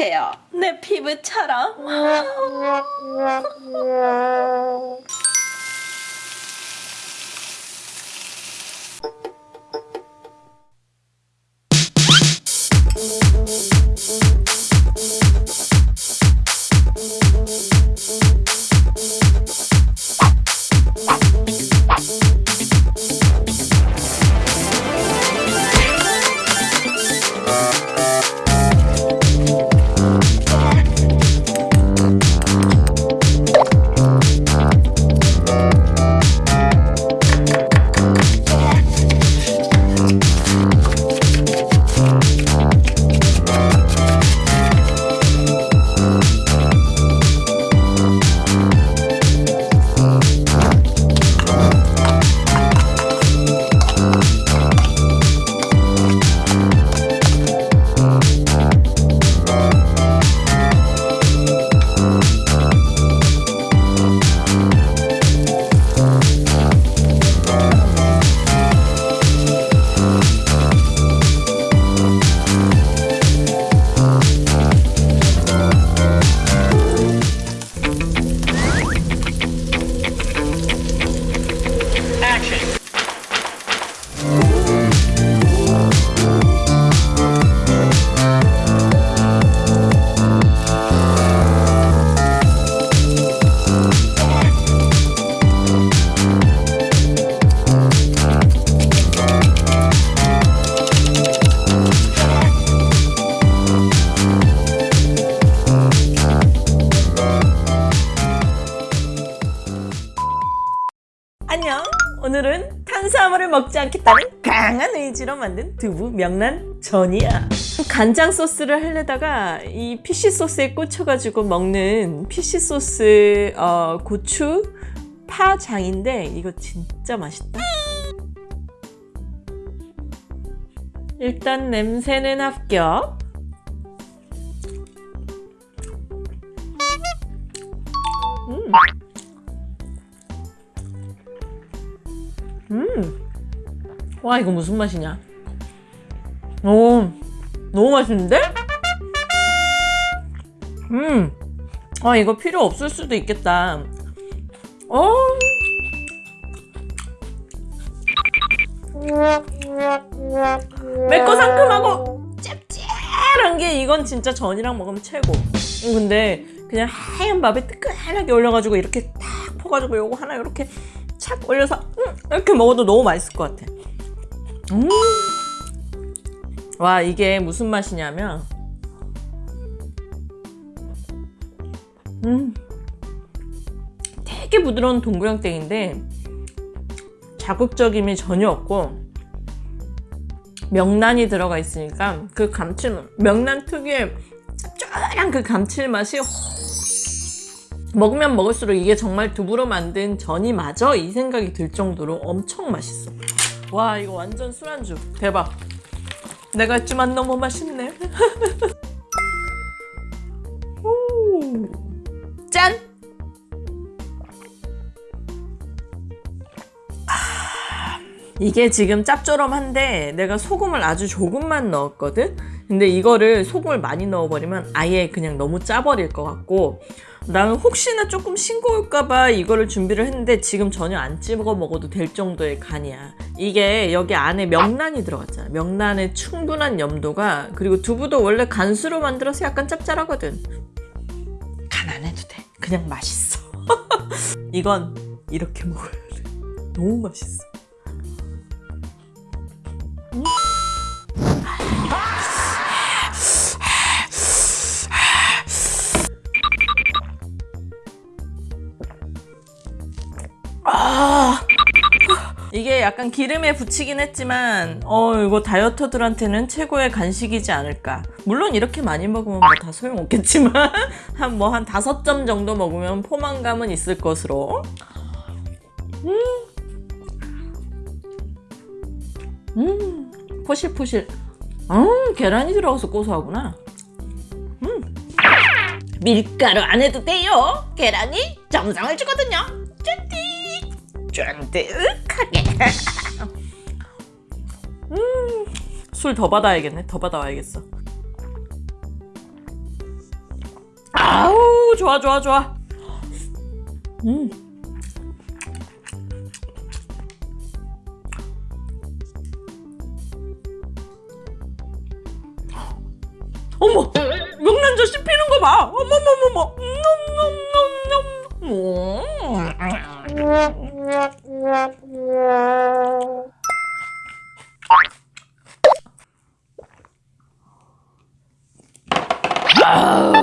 촉촉해요. 내 피부처럼. 오늘은 탄수화물을 먹지 않겠다는 강한 의지로 만든 두부 명란 전이야. 간장 소스를 하려다가 이 피쉬 소스에 꽂혀가지고 먹는 피쉬 소스 어, 고추 파장인데 이거 진짜 맛있다. 일단 냄새는 합격. 음. 음. 와 이거 무슨 맛이냐? 오, 너무 맛있는데? 음. 아 이거 필요 없을 수도 있겠다. 어. 맵고 상큼하고 짭짤한 게 이건 진짜 전이랑 먹으면 최고. 음, 근데 그냥 하얀 밥에 뜨끈하게 올려가지고 이렇게 탁 퍼가지고 요거 하나 이렇게 착 올려서 음, 이렇게 먹어도 너무 맛있을 것 같아. 음. 와 이게 무슨 맛이냐면 음 되게 부드러운 동그랑땡인데 자극적임이 전혀 없고 명란이 들어가 있으니까 그 감칠맛 명란 특유의 짭짤한 그 감칠맛이 먹으면 먹을수록 이게 정말 두부로 만든 전이 맞아? 이 생각이 들 정도로 엄청 맛있어 와 이거 완전 술안주 대박 내가 했지만 너무 맛있네 오. 짠! 이게 지금 짭조름한데 내가 소금을 아주 조금만 넣었거든? 근데 이거를 소금을 많이 넣어버리면 아예 그냥 너무 짜버릴 것 같고 나는 혹시나 조금 싱거울까봐 이거를 준비를 했는데 지금 전혀 안 찍어 먹어도 될 정도의 간이야. 이게 여기 안에 명란이 들어갔잖아. 명란의 충분한 염도가 그리고 두부도 원래 간수로 만들어서 약간 짭짤하거든. 간 안 해도 돼. 그냥 맛있어. 이건 이렇게 먹어야 돼. 너무 맛있어 아. 이게 약간 기름에 붙이긴 했지만 어 이거 다이어터들한테는 최고의 간식이지 않을까. 물론 이렇게 많이 먹으면 뭐 다 소용없겠지만 한 뭐 한 다섯 점 정도 먹으면 포만감은 있을 것으로. 음, 음. 포실포실. 음 계란이 들어가서 고소하구나. 음. 밀가루 안 해도 돼요. 계란이 정성을 주거든요 쫀득하게 음, 술 더 받아야겠네 더 받아와야겠어 아우 좋아 좋아 좋아. 음. 어머 명란젓 씹히는 거 봐. 어머머머머. 놈 놈놈놈. 아우